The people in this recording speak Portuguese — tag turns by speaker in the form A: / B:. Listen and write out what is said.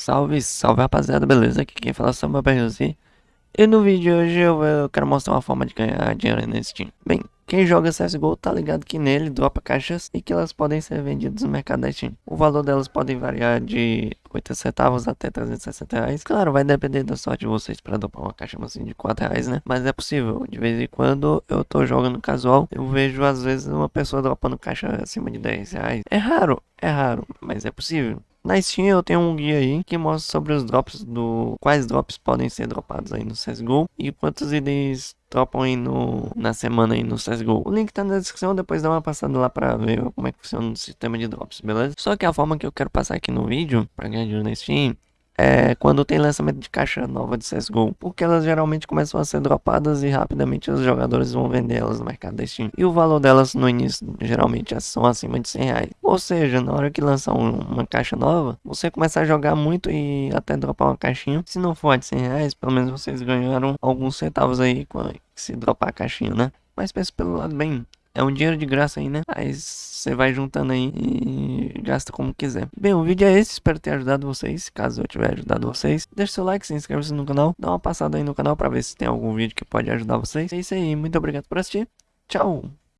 A: Salve, salve rapaziada, beleza? Aqui quem fala é o BRZ E no vídeo de hoje eu, quero mostrar uma forma de ganhar dinheiro nesse Steam Bem, quem joga CSGO tá ligado que nele dropa caixas e que elas podem ser vendidas no mercado da Steam O valor delas pode variar de 80 centavos até 360 reais. Claro, vai depender da sorte de vocês para dropar uma caixa assim de 4 reais, né? Mas é possível, de vez em quando eu tô jogando casual Eu vejo às vezes uma pessoa dropando caixa acima de 10 reais. É raro, é raro, mas é possível na Steam eu tenho um guia aí que mostra sobre os drops do quais drops podem ser dropados aí no CSGO e quantos itens dropam aí no, na semana aí no CSGO. O link tá na descrição, depois dá uma passada lá pra ver como é que funciona o sistema de drops, beleza? Só que a forma que eu quero passar aqui no vídeo, pra ganhar dinheiro na Steam, é, quando tem lançamento de caixa nova de CSGO, porque elas geralmente começam a ser dropadas e rapidamente os jogadores vão vender elas no mercado da Steam. E o valor delas no início geralmente são acima de 100 reais. Ou seja, na hora que lançar um, uma caixa nova, você começa a jogar muito e até dropar uma caixinha. Se não for de 100 reais, pelo menos vocês ganharam alguns centavos aí se dropar a caixinha, né? Mas pense pelo lado bem, é um dinheiro de graça aí, né? Aí você vai juntando aí e gasta como quiser. Bem, o vídeo é esse. Espero ter ajudado vocês. Caso eu tiver ajudado vocês, deixe seu like, se inscreva-se no canal. Dá uma passada aí no canal pra ver se tem algum vídeo que pode ajudar vocês. É isso aí. Muito obrigado por assistir. Tchau!